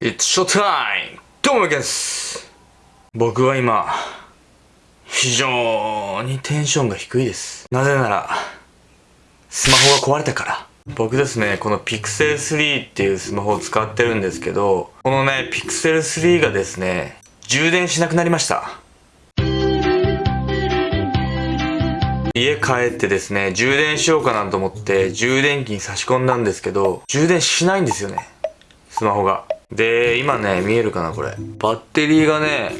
It's showtime! どうもです僕は今、非常にテンションが低いです。なぜなら、スマホが壊れたから。僕ですね、この Pixel 3っていうスマホを使ってるんですけど、このね、Pixel 3がですね、充電しなくなりました。家帰ってですね、充電しようかなと思って充電器に差し込んだんですけど、充電しないんですよね。スマホが。で、今ね、見えるかなこれ。バッテリーがね、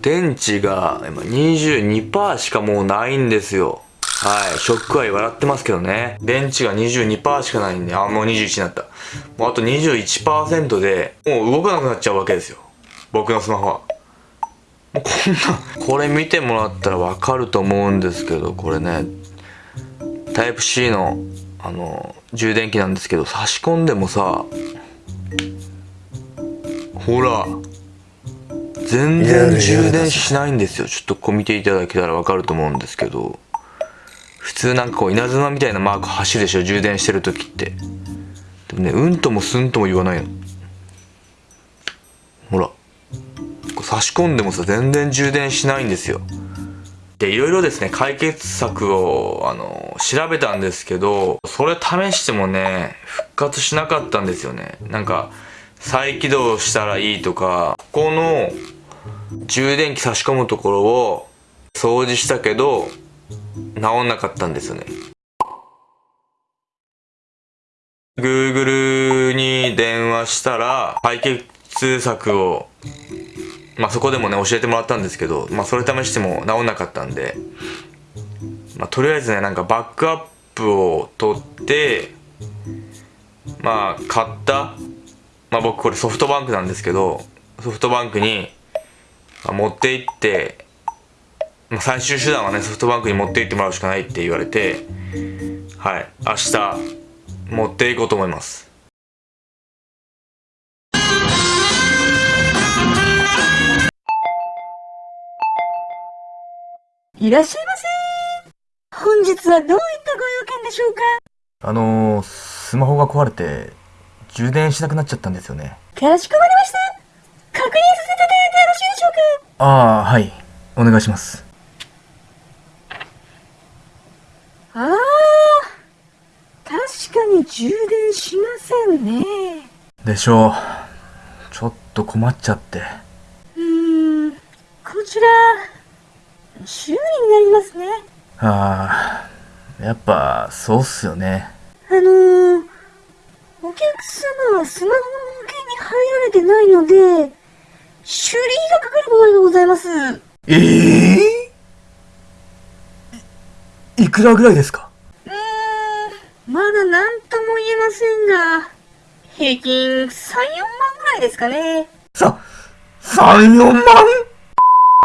電池が今22%しかもうないんですよ。はい。ショックアイ笑ってますけどね。電池が22%しかないんで、あ、もう21になった。もうあと21%で、もう動かなくなっちゃうわけですよ。僕のスマホは。もうこんな、これ見てもらったらわかると思うんですけど、これね、タイプ C の、あの、充電器なんですけど、差し込んでもさ、ほら、全然充電しないんですよ。ちょっとこう見ていただけたらわかると思うんですけど、普通なんかこう稲妻みたいなマーク走るでしょ、充電してる時って。でもね、うんともすんとも言わないの。ほら。差し込んでもさ、全然充電しないんですよ。で、いろいろですね、解決策を、あの、調べたんですけど、それ試してもね、復活しなかったんですよね。なんか、再起動したらいいとか、ここの充電器差し込むところを掃除したけど、治んなかったんですよね。Google に電話したら解決策をまあそこでもね教えてもらったんですけど、まあそれ試しても治んなかったんで、まあとりあえずねなんかバックアップを取って、まあ買った、まあ僕これソフトバンクなんですけど、ソフトバンクに持って行って、まあ、最終手段はねソフトバンクに持って行ってもらうしかないって言われて、はい、明日持っていこうと思います。いらっしゃいませ。本日はどういったご用件でしょうか？あのー、スマホが壊れて、充電しなくなっちゃったんですよね。かしこまりました。確認させていただいてよろしいでしょうか？ああ、はい。お願いします。ああ、確かに充電しませんね。でしょう。ちょっと困っちゃって。うーん、こちら、修理になりますね。ああ、やっぱ、そうっすよね。あのー、お客様はスマホの保険に入られてないので、修理費がかかる場合がございます。ええー、いくらぐらいですか？うーん、まだ何とも言えませんが、平均3、4万ぐらいですかね。さ、3、4万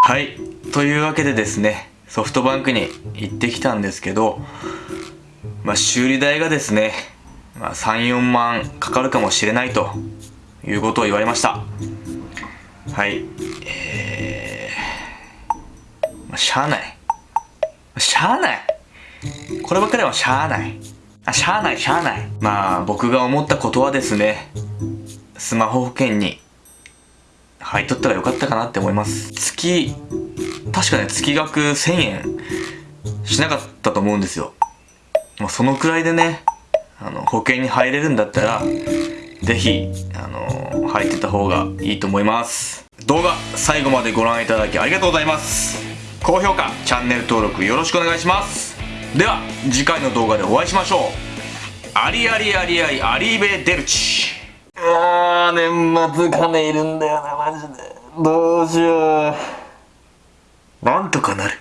はい。というわけでですね、ソフトバンクに行ってきたんですけど、まあ、修理代がですね、まあ、3、4万かかるかもしれないということを言われました。はい。えー、まあ、しゃあない。しゃあない。こればっかりはしゃあない。あ、しゃあない、しゃあない。まあ、僕が思ったことはですね、スマホ保険に入っとったらよかったかなって思います。月、確かね、月額1000円しなかったと思うんですよ。まあ、そのくらいでね、あの、保険に入れるんだったら、ぜひ、あの、入ってた方がいいと思います。動画、最後までご覧いただきありがとうございます。高評価、チャンネル登録よろしくお願いします。では、次回の動画でお会いしましょう。ありありありありアリーベデルチ。あー、年末金いるんだよな、マジで。どうしよう。なんとかなる。